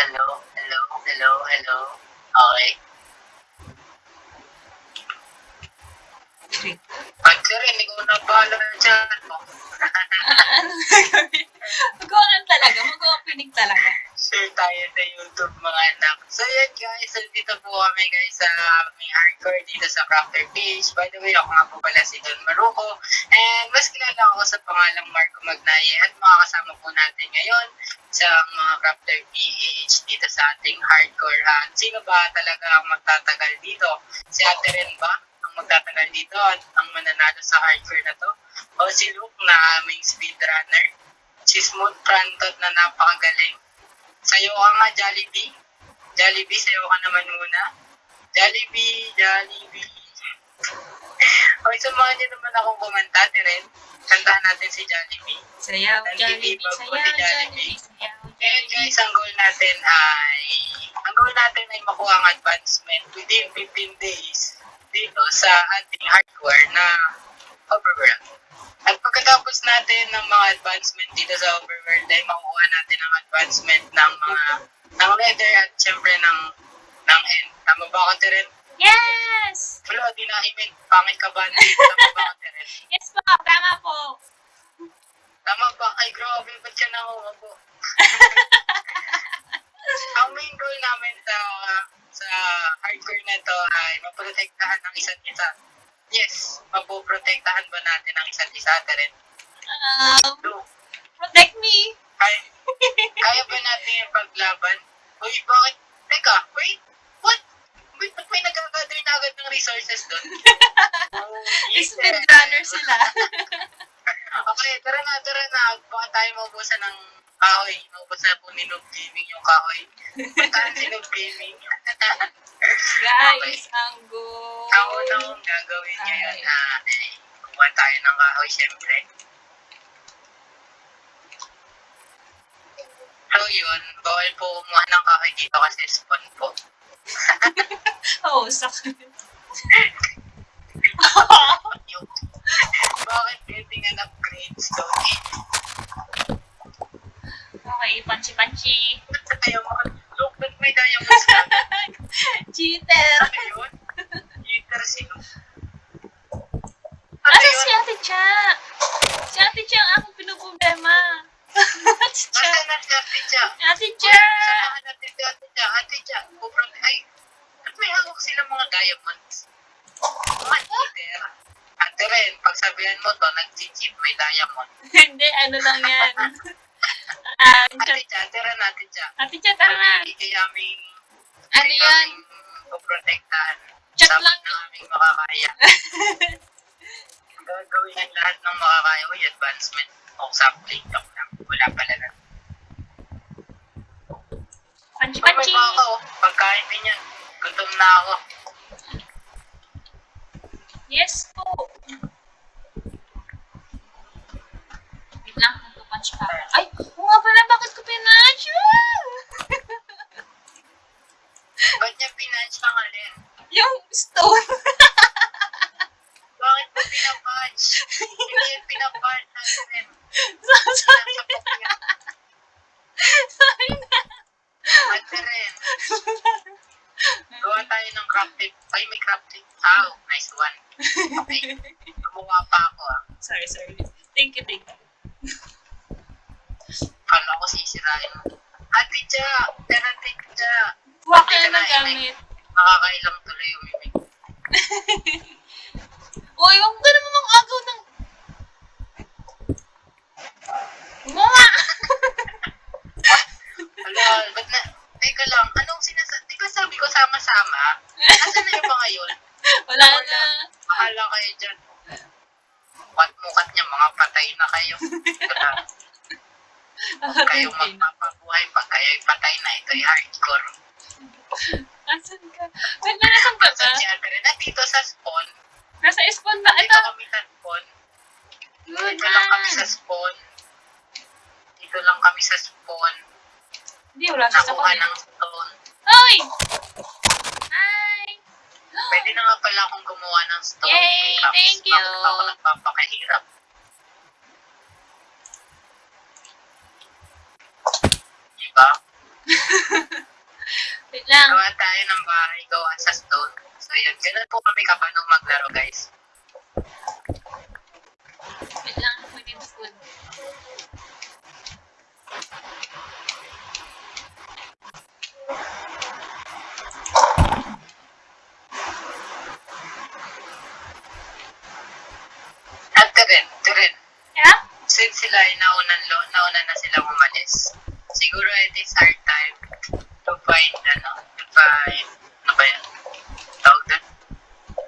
hello, hello, hello, hello. Okay. Pag rin, ikaw na channel mo. ano gagawin? Mag-open talaga. Mag-opening talaga. Share tayo sa YouTube mga anak. So yun guys, so dito po kami guys sa aming hardcore dito sa Crafter Page. By the way, ako nga po pala si Don Maruco. And mas kilala ako sa pangalang Marco Magnaye at makakasama po natin ngayon sa mga Crafter PH dito sa ating hardcore. At sino ba talaga ang magtatagal dito? Si Ate Ren ba? Ang magtatagal dito at ang mananalo sa hardcore na to? O si Luke na aming speedrunner? Si Smooth Prantot na napakagaling? Sayo ka nga, Jollibee. Jollibee, sayo ka naman muna. Jollibee, Jollibee. Okay, samahan niyo naman akong kumanta, rin. Kantahan natin si Jollibee. Sayaw, Jollibee, Nandito sayaw, Jollibee. Jollibee, sayaw, Jollibee. guys, ang goal natin ay, ang goal natin ay makuha ang advancement within 15 days dito sa ating hardware na overworld. At pagkatapos natin ng mga advancement dito sa overworld ay makuha natin ang advancement ng mga ng leather at syempre ng ng end. Tama ba ako, Teren? Yes! Wala, di na himin. Pangit ka ba? Tama ba ako, Teren? Yes po, tama po. Tama ba? Ay, grabe. Ba't ka nakuha po? ang main goal namin sa sa hardcore na to ay maprotektahan ng isa't isa. Yes, mapoprotektahan ba natin ang isa't isa, Teren? Um, Do. protect me. Ay, kaya ba natin yung paglaban? Uy, bakit? Teka, wait, what? Wait, ba't may nagkagather na agad ng resources doon? oh, yes, Speedrunner sila. Okay, tara na, tara na. Baka tayo maubusan ng kahoy. Maubusan po ni Noob Gaming yung kahoy. Puntahan si Noob Gaming. Guys, ang go. Ang gagawin ngayon na eh, kuha tayo ng kahoy, syempre. So yun, bawal po kumuha ng kahoy dito kasi spawn po. Oh, sakit. Bakit getting an upgrade stone okay, panchi-panchi. Ayaw mo, look, ba't may diamonds ka? Cheater. Ano yan? poprotektahan. Chat Sapat lang. na aming makakaya. Gagawin ang lahat ng makakaya. Uy, advancement. O sapling lang lang. Wala pala na. Ay, may Panchi-panchi. pa ako. Pagkain din yan. Gutom na ako. Yes po. Wait lang, nagpa-punch pa. Ay, oo nga pala, bakit ko pinunch? Ba't niya pinanch ang alin? Yung stone. Bakit mo pinapunch? Hindi pinapunch natin. so, sorry. Nasa kopya. sorry na. Ate rin. Gawa tayo ng crafting. Ay, may crafting. Oh, nice one. Okay. Gumawa pa ako ah. sorry, sorry. Thank you, thank you. Kala ko sisirain mo. Ate Cha! Tara, Ate Cha! Huwag ka na gamit. Nakakailang tuloy yung mimig. Uy, huwag ka naman mag-agaw ng... Mga! Ala, ba't na... Teka lang, anong sinasabi? Di ba sabi ko sama-sama? Nasaan na yung mga yun? Wala na. Bahala kayo dyan. Mukat-mukat niya, mga patay na kayo. Na. Huwag kayong magpapabuhay pag kayo'y patay na. Ito'y hardcore. Asan ka? Wait na, nasan ka ba? Nandito sa spawn. Nasa spawn ba? Ito. kami sa spawn. Dito lang kami sa spawn. Dito lang kami sa spawn. Hindi, wala sa Nakuha spawn. ng stone. Hoy! Hi! Pwede na nga pala akong gumawa ng stone. Yay! Thank you! Bakit ako nagpapakahirap? Diba? lang. Gawa tayo ng bahay, gawa sa stone. So yun, ganun po kami kapag nung maglaro guys. Wait lang, we need food. At Teren, Teren, Yeah? since sila ay naunan, lo, nauna na sila umalis, siguro it is our time find, ano, find, ano ba yan? Tawag doon?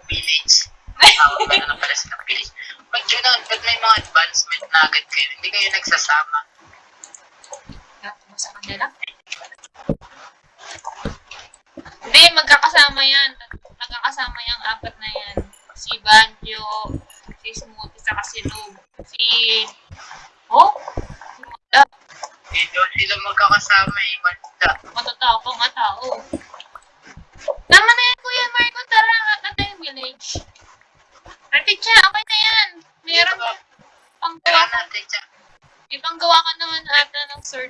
Village. Tawag ba na pala silang village? Ba't yun? Ba't may mga advancement na agad kayo? Hindi kayo nagsasama? Mo sa kanila? Hindi, magkakasama yan. Magkakasama yung apat na yan. Si Banjo, si Smoothie, saka si. Si... Oh? Hindi daw sila magkakasama eh. Basta. Matotao pa nga tao. Tama na yan, Kuya Marco. Tara, na tayong village. Raticha, okay na yan. Meron Dito, pang gawa ka. natin siya. May panggawa ka naman ata ng or...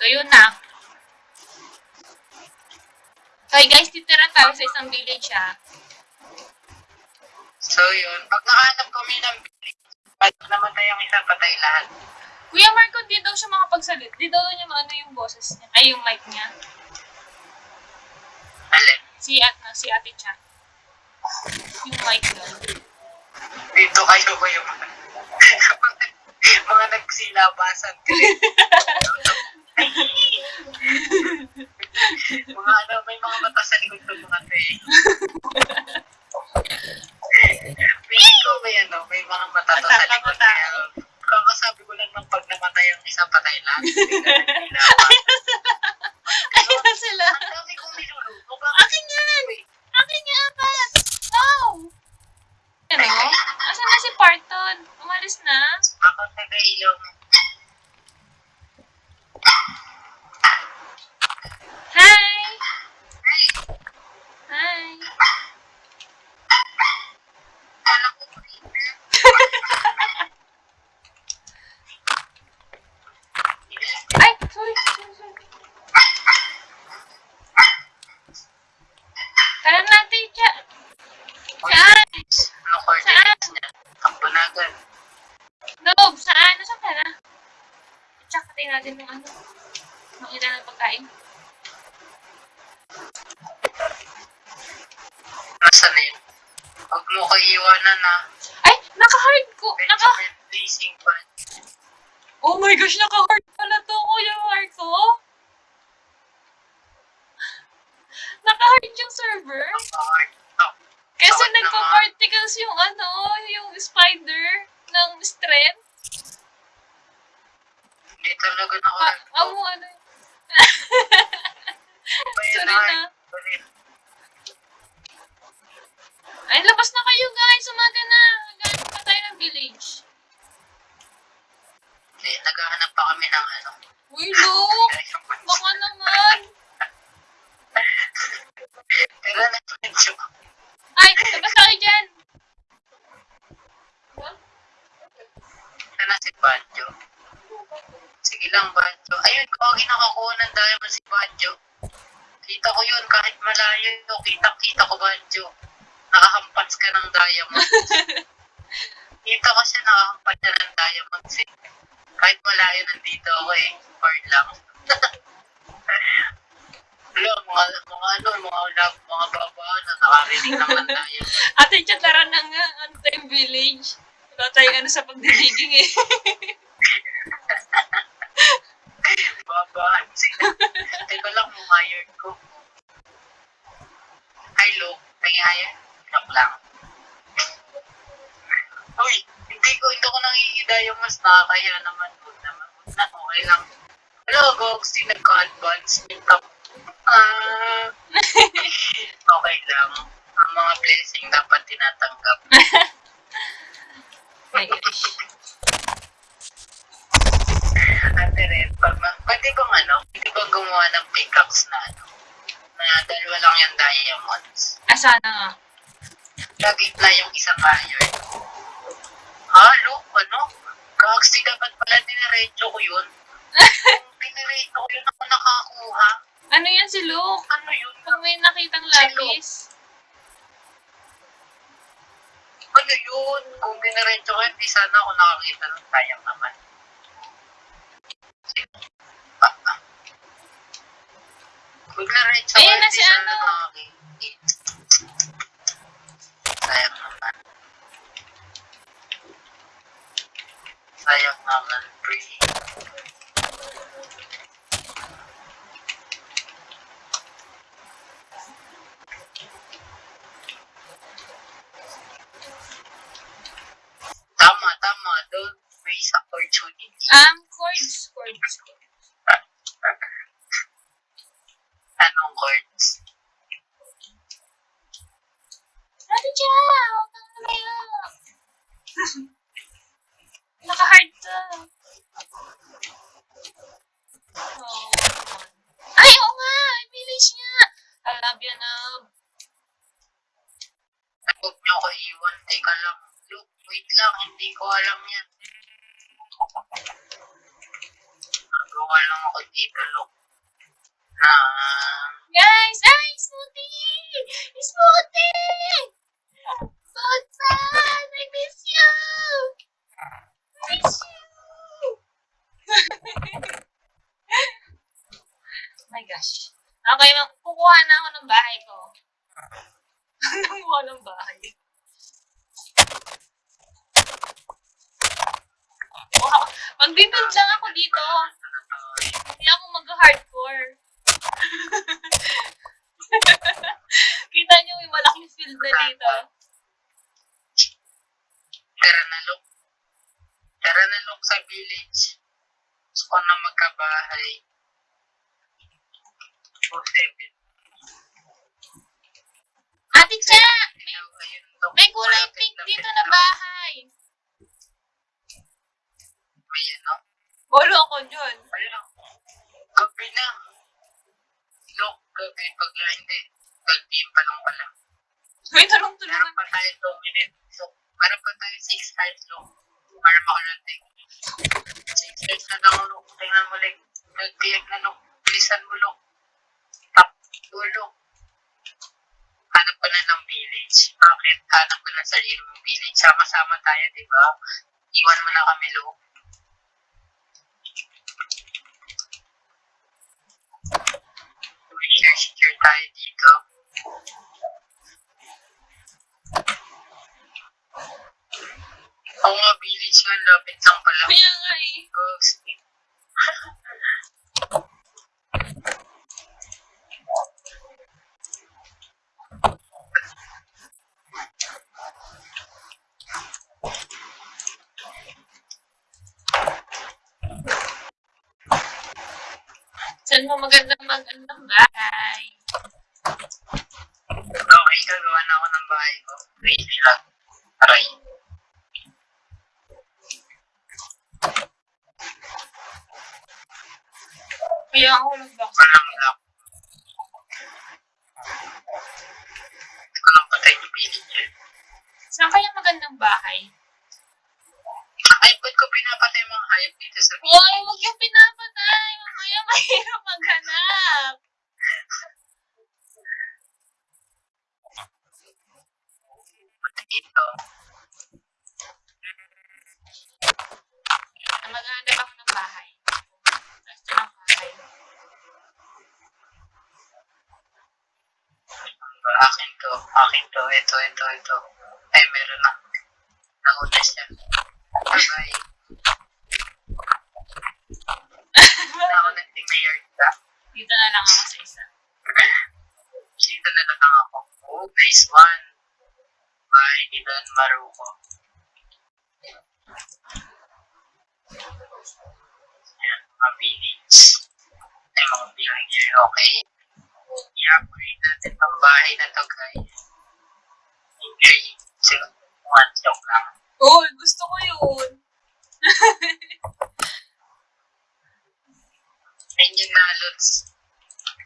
So, yun na. Okay guys, titira tayo sa isang village ha. So yun, pag nakahanap kami ng namatay ang isa, patay lahat. Kuya Marco, di daw siya makapagsalit. Di daw niya maano yung boses niya. Ay, yung mic niya. Alin? Si at na, si ate Cha. Yung mic doon. Dito kayo ko yung mga, mga nagsilabasan. mga ano, may mga mata sa likod ng mga to eh. Feeling ko may ano, may mga mata to sa likod. Patay. Hindi na nagsilabasan. Ayun na sila. Ang dami kong niluluto. Bakit? Akin yan! Akin yan, apat! Wow! Ano? Asan na si Parton? Umalis na? Ako taga-ilaw mo. Hi! Hey! Hi! Alam ko creeper. Ay! Sorry, sorry, sorry. Tara natin, Cha. Saan? Ano coordinates niya? Takbo na agad. Noob, saan? Nasaan ka na? Check natin yung ano. Makita ng pagkain. Nasaan na yun? Huwag mo ko iiwanan na. Ay! Naka-hard ko! Naka... Blazing Pan. Oh my gosh, naka-hard pala to, Kuya Marco. Naka-hard yung server. Hard. Oh, Kasi nagpa-particles yung ano, yung spider ng strength. Hindi talaga na Pa, amo ano. Sorry na. Ay, labas na kayo guys. Umaga na. Ganun pa tayo ng village. Eh, naghahanap pa kami ng ano. Uy, look! Baka naman. Pero na medyo. Ay, labas tayo dyan. Sana si Banjo. Sige lang, Banjo. Ayun, kawagin nakakuha ng diamond si Banjo. Kita ko yun, kahit malayo, kita-kita ko, Banjo. Nakahampas ka ng diamond. Kita ko siya nakahampas niya ng diamonds eh. Kahit malayo nandito ako eh. Far lang. Wala, mga, mga ano, mga love, mga babaan na nakarinig naman tayo. Ate, Cha, tara na nga. Ano tayong village? Wala tayong ano sa pagdidiging eh. Babaan sila. Teka iron ko. Hi, Lo. Kaya hire? Joke lang. Uy, hindi ko, hindi ko nangingida yung mas nakakaya naman. Huwag naman. Huwag na, okay lang. Hello, Goxy. Nagka-advancement ako. Ah, okay lang. Ang mga blessing dapat tinatanggap. My gosh. Ate rin, pag pwede bang ano, pwede bang gumawa ng pickaxe na ano, na dalawa lang yung diamonds. Ah, sana nga. Lagi na yung isang iron. Halo, ano? Gags, di dapat pala diniretso ko yun. Kung diniretso ko yun, ako nakakuha. si Luke. Ano yun? Kung may nakitang lapis. Ano yun? Kung diniretso ko yun, di sana ako nakakita ng sayang naman. Ah, ah. Ko Ayun yun, na si ano. Sayang naman. Sayang naman, pre. Tama, tama. Don't waste opportunity. Um, yes my gosh. Okay, kukuha na ako ng bahay ko. Kukuha ng bahay. Wow. Magbibuild lang ako dito. Hindi ako mag-hardcore. Kita niyo yung malaking field na dito. Tara na, look. Tara na, look sa village. Gusto ko na magkabahay. Oh, seven. Ate Cha! May, Ayun, look. may kulay Malapit, pink lapit dito na lang. bahay. May ano? Bolo ako dyan. Ayun. Gabi na. Look, gabi. Pag hindi, pag-team pa lang pala. May talong-tulungan. Meron pa tayo 2 minutes. Look, meron pa tayo 6 hours, look. Para makarating. 6 hours na lang, look. Tingnan mo, like, nagbiyak na, look. Bilisan mo, look. Tap, dulo. Hanap ka na ng village. Bakit? Hanap ka na sa mong village. Sama-sama tayo, di ba? Iwan mo na kami, look. Share-share tayo dito. Oo nga, village nga, lapit lang pala. Kaya nga eh. Ghost. Saan mo magandang bahay? Okay, gagawa na ako ng bahay ko. Ready lang. Aray. Kaya ako nag-box. Walang lock. Ito ko nang patay yung village eh. Saan kaya magandang bahay? Ay, ba't ko pinapatay mga hayop dito sa village? Hoy, huwag yung pinapatay. Mamaya mahirap maghanap. Ba't dito? Maghanap bahay. Ba, akin to. Akin to. Ito, ito, ito. Ay, meron na. Nauna siya. Bye-bye. Nauna si Mayor ka. Dito na lang ako sa isa. Dito na lang ako. Oh, nice one. Bye, Don Maruko. Yan, mga village. Ay, mga villager, okay? I-upgrade natin ang bahay na to, guys. 3, 2, 1, joke lang. Uy, gusto ko yun. Ayun yung nalots.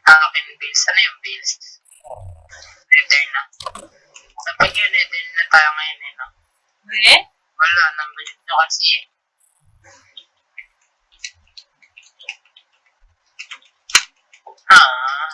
Akin bills. Ano yung bills? Nether na. Dapat yun, nether na tayo ngayon eh, no? Eh? Wala, nabilit nyo kasi eh. Ah,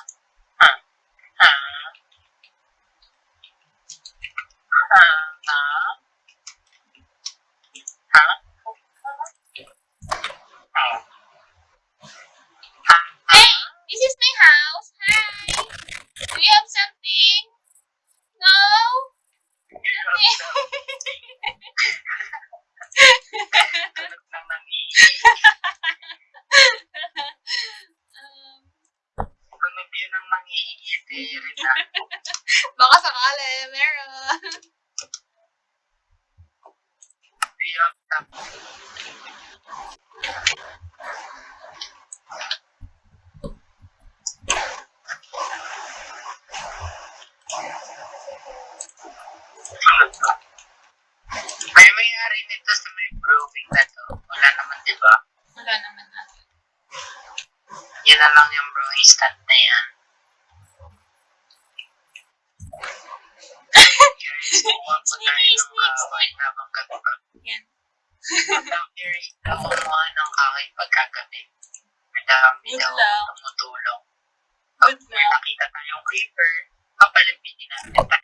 creeper, papalapitin natin. Oh.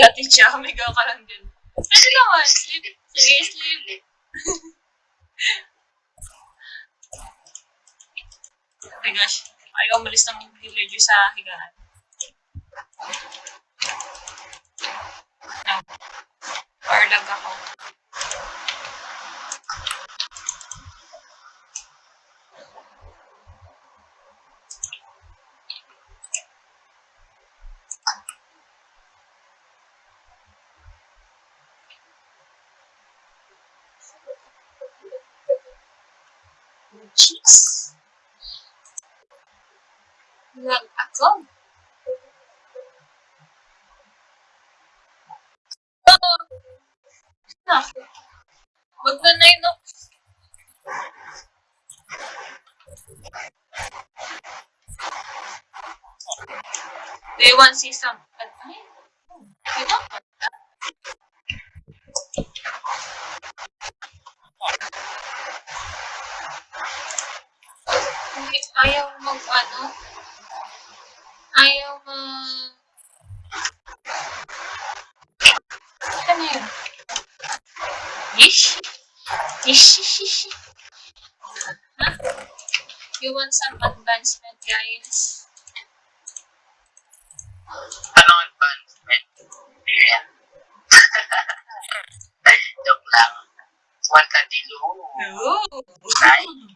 Guilty siya, humigaw ka lang din. Pwede naman, sleep. Sige, sleep. oh my gosh, ayaw umalis ng villager sa higaan. cheeks. Look, ako. Huwag na I yun. They want to see some. bakit ayaw mag, ano, ayaw mag, ano yun? Ish? Ish, ish, ish. Huh? You want some advancement, guys? Ano advancement? Yeah. Joke lang. One candilo. Ooh. Nice.